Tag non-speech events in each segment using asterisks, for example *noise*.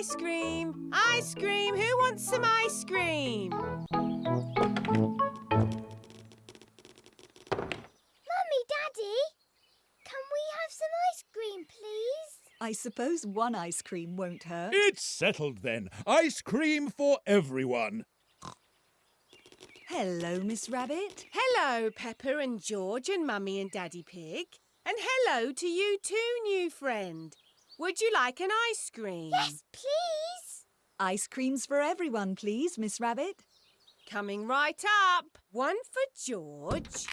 ice cream. Ice cream. Who wants some ice cream? Mummy, Daddy, can we have some ice cream, please? I suppose one ice cream won't hurt. It's settled then. Ice cream for everyone. Hello, Miss Rabbit. Hello, Peppa and George and Mummy and Daddy Pig. And hello to you too, new friend. Would you like an ice cream? Yes, please. Ice creams for everyone, please, Miss Rabbit. Coming right up. One for George.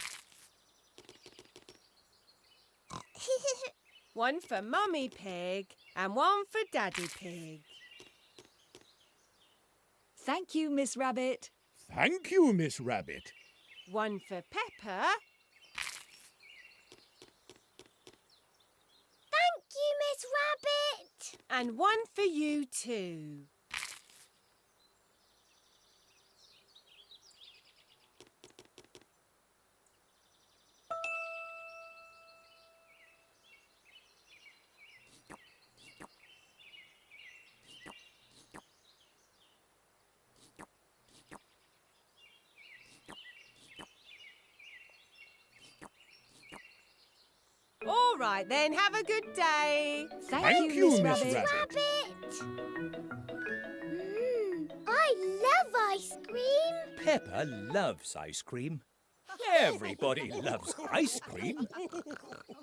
*laughs* One for Mummy Pig and one for Daddy Pig. Thank you, Miss Rabbit. Thank you, Miss Rabbit. One for Peppa. Thank you, Miss Rabbit. And one for you too. All right then, have a good day. Thank, Thank you, you, Miss Miss Rabbit. Rabbit. Rabbit. Mmm, I love ice cream. Peppa loves ice cream. Everybody loves ice cream. *laughs*